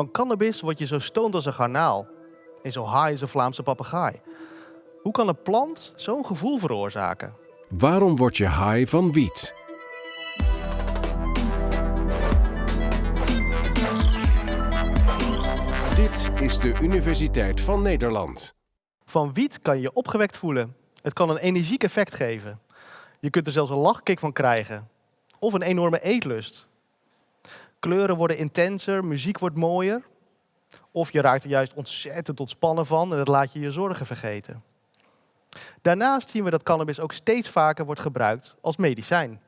Van cannabis word je zo stoned als een garnaal en zo high als een Vlaamse papegaai. Hoe kan een plant zo'n gevoel veroorzaken? Waarom word je high van wiet? Dit is de Universiteit van Nederland. Van wiet kan je je opgewekt voelen. Het kan een energiek effect geven. Je kunt er zelfs een lachkick van krijgen. Of een enorme eetlust. Kleuren worden intenser, muziek wordt mooier. Of je raakt er juist ontzettend ontspannen van en dat laat je je zorgen vergeten. Daarnaast zien we dat cannabis ook steeds vaker wordt gebruikt als medicijn.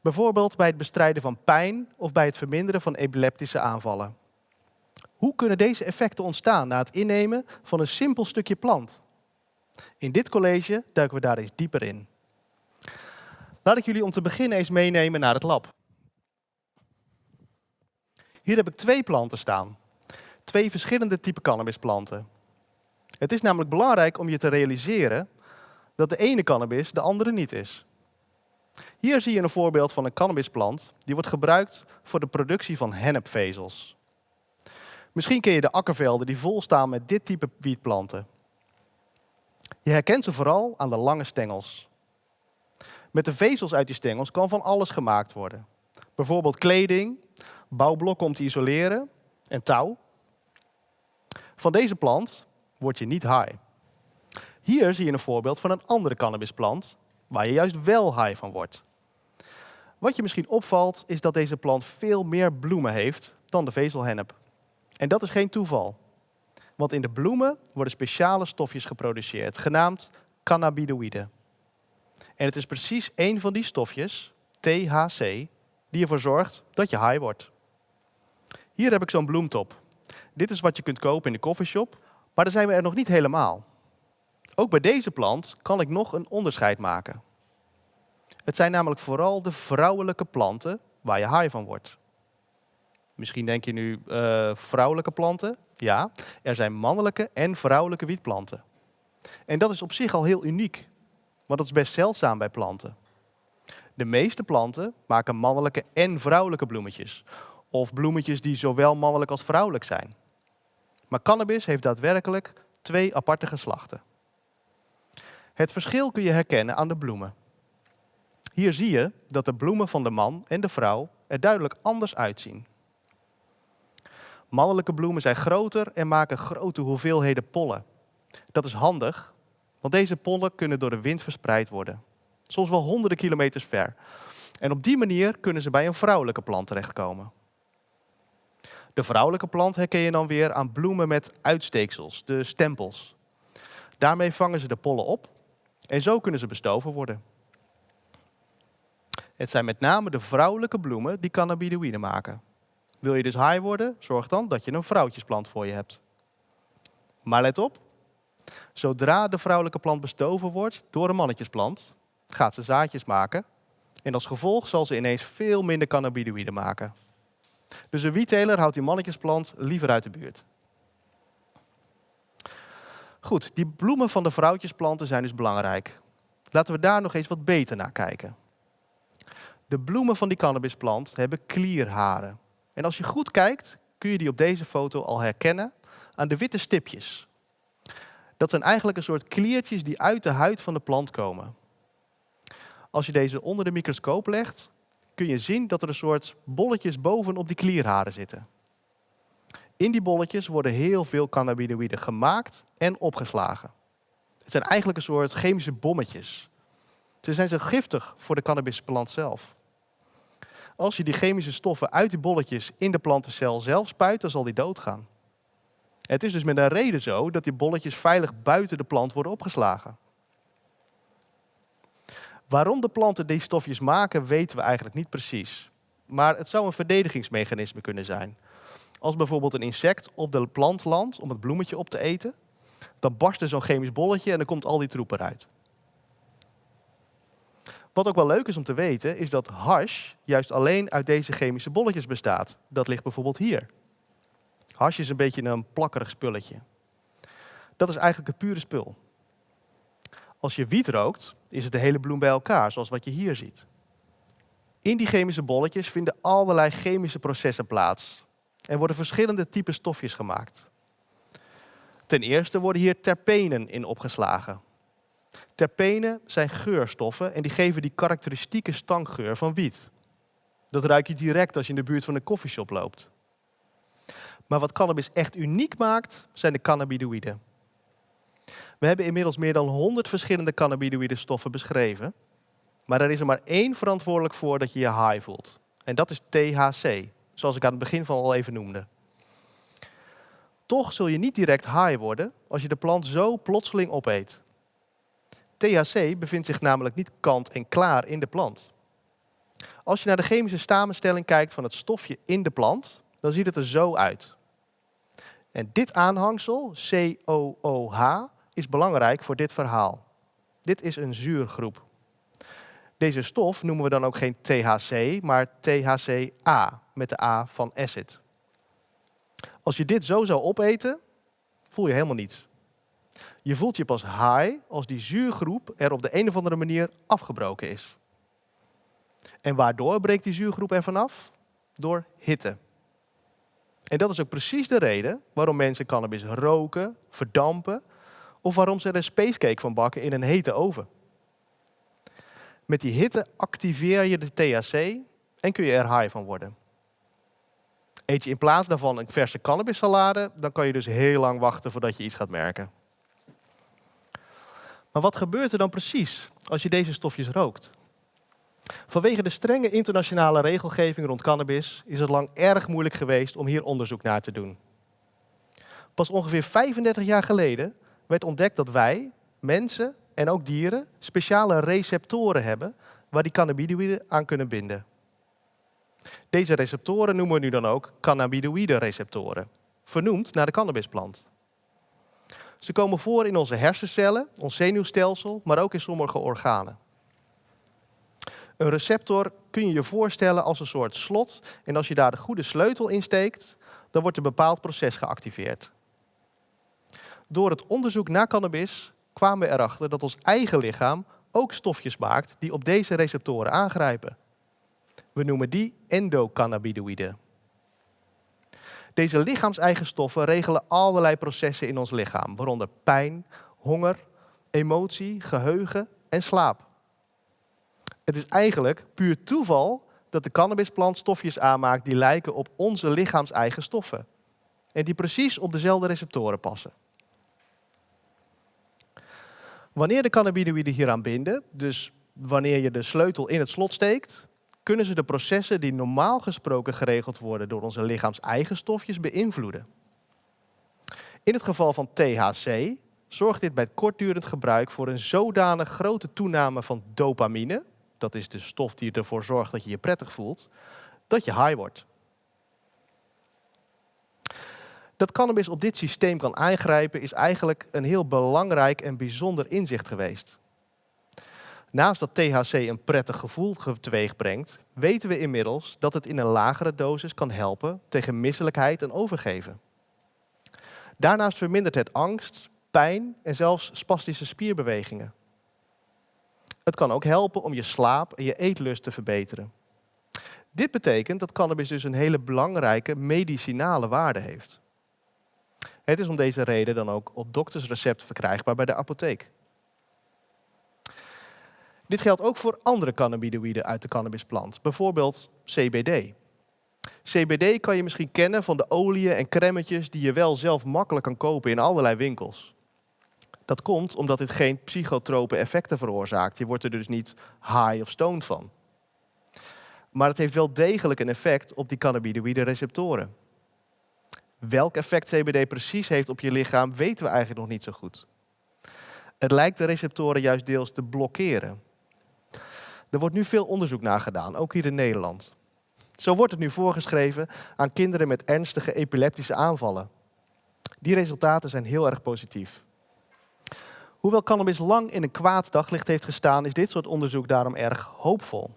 Bijvoorbeeld bij het bestrijden van pijn of bij het verminderen van epileptische aanvallen. Hoe kunnen deze effecten ontstaan na het innemen van een simpel stukje plant? In dit college duiken we daar eens dieper in. Laat ik jullie om te beginnen eens meenemen naar het lab. Hier heb ik twee planten staan. Twee verschillende typen cannabisplanten. Het is namelijk belangrijk om je te realiseren dat de ene cannabis de andere niet is. Hier zie je een voorbeeld van een cannabisplant die wordt gebruikt voor de productie van hennepvezels. Misschien ken je de akkervelden die vol staan met dit type wietplanten. Je herkent ze vooral aan de lange stengels. Met de vezels uit die stengels kan van alles gemaakt worden. Bijvoorbeeld kleding, bouwblokken om te isoleren en touw. Van deze plant word je niet high. Hier zie je een voorbeeld van een andere cannabisplant waar je juist wel high van wordt. Wat je misschien opvalt is dat deze plant veel meer bloemen heeft dan de vezelhennep. En dat is geen toeval. Want in de bloemen worden speciale stofjes geproduceerd, genaamd cannabinoïden. En het is precies één van die stofjes, THC, die ervoor zorgt dat je high wordt. Hier heb ik zo'n bloemtop. Dit is wat je kunt kopen in de coffeeshop, maar daar zijn we er nog niet helemaal. Ook bij deze plant kan ik nog een onderscheid maken. Het zijn namelijk vooral de vrouwelijke planten waar je high van wordt. Misschien denk je nu, uh, vrouwelijke planten? Ja, er zijn mannelijke en vrouwelijke wietplanten. En dat is op zich al heel uniek, want dat is best zeldzaam bij planten. De meeste planten maken mannelijke en vrouwelijke bloemetjes. Of bloemetjes die zowel mannelijk als vrouwelijk zijn. Maar cannabis heeft daadwerkelijk twee aparte geslachten. Het verschil kun je herkennen aan de bloemen. Hier zie je dat de bloemen van de man en de vrouw er duidelijk anders uitzien. Mannelijke bloemen zijn groter en maken grote hoeveelheden pollen. Dat is handig, want deze pollen kunnen door de wind verspreid worden. Soms wel honderden kilometers ver. En op die manier kunnen ze bij een vrouwelijke plant terechtkomen. De vrouwelijke plant herken je dan weer aan bloemen met uitsteeksels, de stempels. Daarmee vangen ze de pollen op en zo kunnen ze bestoven worden. Het zijn met name de vrouwelijke bloemen die cannabinoïden maken. Wil je dus high worden, zorg dan dat je een vrouwtjesplant voor je hebt. Maar let op, zodra de vrouwelijke plant bestoven wordt door een mannetjesplant, gaat ze zaadjes maken en als gevolg zal ze ineens veel minder cannabinoïden maken. Dus een wietteler houdt die mannetjesplant liever uit de buurt. Goed, die bloemen van de vrouwtjesplanten zijn dus belangrijk. Laten we daar nog eens wat beter naar kijken. De bloemen van die cannabisplant hebben klierharen. En als je goed kijkt, kun je die op deze foto al herkennen aan de witte stipjes. Dat zijn eigenlijk een soort kliertjes die uit de huid van de plant komen. Als je deze onder de microscoop legt, kun je zien dat er een soort bolletjes bovenop die klierharen zitten. In die bolletjes worden heel veel cannabinoïden gemaakt en opgeslagen. Het zijn eigenlijk een soort chemische bommetjes. Ze zijn zo giftig voor de cannabisplant zelf. Als je die chemische stoffen uit die bolletjes in de plantencel zelf spuit, dan zal die doodgaan. Het is dus met een reden zo dat die bolletjes veilig buiten de plant worden opgeslagen. Waarom de planten die stofjes maken, weten we eigenlijk niet precies. Maar het zou een verdedigingsmechanisme kunnen zijn. Als bijvoorbeeld een insect op de plant landt om het bloemetje op te eten, dan barst er zo'n chemisch bolletje en dan komt al die troep eruit. Wat ook wel leuk is om te weten, is dat hash juist alleen uit deze chemische bolletjes bestaat. Dat ligt bijvoorbeeld hier. Hash is een beetje een plakkerig spulletje. Dat is eigenlijk het pure spul. Als je wiet rookt, is het de hele bloem bij elkaar, zoals wat je hier ziet. In die chemische bolletjes vinden allerlei chemische processen plaats. en worden verschillende typen stofjes gemaakt. Ten eerste worden hier terpenen in opgeslagen. Terpenen zijn geurstoffen en die geven die karakteristieke stankgeur van wiet. Dat ruik je direct als je in de buurt van een koffieshop loopt. Maar wat cannabis echt uniek maakt, zijn de cannabinoïden. We hebben inmiddels meer dan 100 verschillende cannabinoïde stoffen beschreven. Maar er is er maar één verantwoordelijk voor dat je je high voelt. En dat is THC, zoals ik aan het begin van al even noemde. Toch zul je niet direct high worden als je de plant zo plotseling opeet. THC bevindt zich namelijk niet kant en klaar in de plant. Als je naar de chemische samenstelling kijkt van het stofje in de plant, dan ziet het er zo uit. En dit aanhangsel, COOH, is belangrijk voor dit verhaal. Dit is een zuurgroep. Deze stof noemen we dan ook geen THC, maar THCA met de A van acid. Als je dit zo zou opeten, voel je helemaal niets. Je voelt je pas high als die zuurgroep er op de een of andere manier afgebroken is. En waardoor breekt die zuurgroep er vanaf? Door hitte. En dat is ook precies de reden waarom mensen cannabis roken, verdampen of waarom ze er een spacecake van bakken in een hete oven. Met die hitte activeer je de THC en kun je er high van worden. Eet je in plaats daarvan een verse cannabissalade, dan kan je dus heel lang wachten voordat je iets gaat merken. Maar wat gebeurt er dan precies als je deze stofjes rookt? Vanwege de strenge internationale regelgeving rond cannabis is het lang erg moeilijk geweest om hier onderzoek naar te doen. Pas ongeveer 35 jaar geleden werd ontdekt dat wij, mensen en ook dieren, speciale receptoren hebben waar die cannabinoïden aan kunnen binden. Deze receptoren noemen we nu dan ook cannabinoïde receptoren, vernoemd naar de cannabisplant. Ze komen voor in onze hersencellen, ons zenuwstelsel, maar ook in sommige organen. Een receptor kun je je voorstellen als een soort slot en als je daar de goede sleutel in steekt, dan wordt een bepaald proces geactiveerd. Door het onderzoek naar cannabis kwamen we erachter dat ons eigen lichaam ook stofjes maakt die op deze receptoren aangrijpen. We noemen die endocannabinoïden. Deze lichaamseigen stoffen regelen allerlei processen in ons lichaam, waaronder pijn, honger, emotie, geheugen en slaap. Het is eigenlijk puur toeval dat de cannabisplant stofjes aanmaakt die lijken op onze lichaamseigen stoffen. En die precies op dezelfde receptoren passen. Wanneer de cannabinoïden hieraan binden, dus wanneer je de sleutel in het slot steekt, kunnen ze de processen die normaal gesproken geregeld worden door onze lichaams-eigen stofjes beïnvloeden. In het geval van THC zorgt dit bij kortdurend gebruik voor een zodanig grote toename van dopamine, dat is de stof die ervoor zorgt dat je je prettig voelt, dat je high wordt. Dat cannabis op dit systeem kan aangrijpen is eigenlijk een heel belangrijk en bijzonder inzicht geweest. Naast dat THC een prettig gevoel teweeg brengt, weten we inmiddels dat het in een lagere dosis kan helpen tegen misselijkheid en overgeven. Daarnaast vermindert het angst, pijn en zelfs spastische spierbewegingen. Het kan ook helpen om je slaap en je eetlust te verbeteren. Dit betekent dat cannabis dus een hele belangrijke medicinale waarde heeft. Het is om deze reden dan ook op doktersrecept verkrijgbaar bij de apotheek. Dit geldt ook voor andere cannabinoïden uit de cannabisplant, bijvoorbeeld CBD. CBD kan je misschien kennen van de oliën en crèmetjes die je wel zelf makkelijk kan kopen in allerlei winkels. Dat komt omdat dit geen psychotrope effecten veroorzaakt. Je wordt er dus niet high of stoned van. Maar het heeft wel degelijk een effect op die cannabinoïde receptoren. Welk effect CBD precies heeft op je lichaam weten we eigenlijk nog niet zo goed. Het lijkt de receptoren juist deels te blokkeren. Er wordt nu veel onderzoek naar gedaan, ook hier in Nederland. Zo wordt het nu voorgeschreven aan kinderen met ernstige epileptische aanvallen. Die resultaten zijn heel erg positief. Hoewel cannabis lang in een kwaad daglicht heeft gestaan, is dit soort onderzoek daarom erg hoopvol.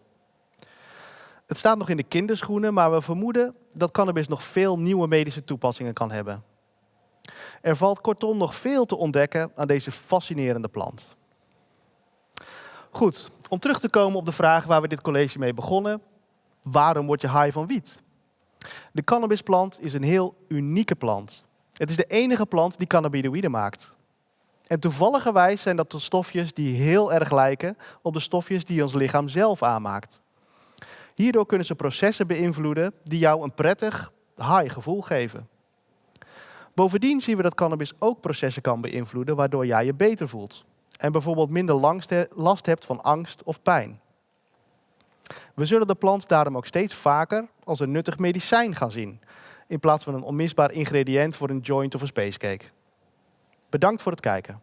Het staat nog in de kinderschoenen, maar we vermoeden dat cannabis nog veel nieuwe medische toepassingen kan hebben. Er valt kortom nog veel te ontdekken aan deze fascinerende plant. Goed, om terug te komen op de vraag waar we dit college mee begonnen. Waarom word je high van wiet? De cannabisplant is een heel unieke plant. Het is de enige plant die cannabinoïden maakt. En toevalligerwijs zijn dat de stofjes die heel erg lijken op de stofjes die ons lichaam zelf aanmaakt. Hierdoor kunnen ze processen beïnvloeden die jou een prettig, high gevoel geven. Bovendien zien we dat cannabis ook processen kan beïnvloeden waardoor jij je beter voelt. En bijvoorbeeld minder last hebt van angst of pijn. We zullen de plant daarom ook steeds vaker als een nuttig medicijn gaan zien, in plaats van een onmisbaar ingrediënt voor een joint of een spacecake. Bedankt voor het kijken.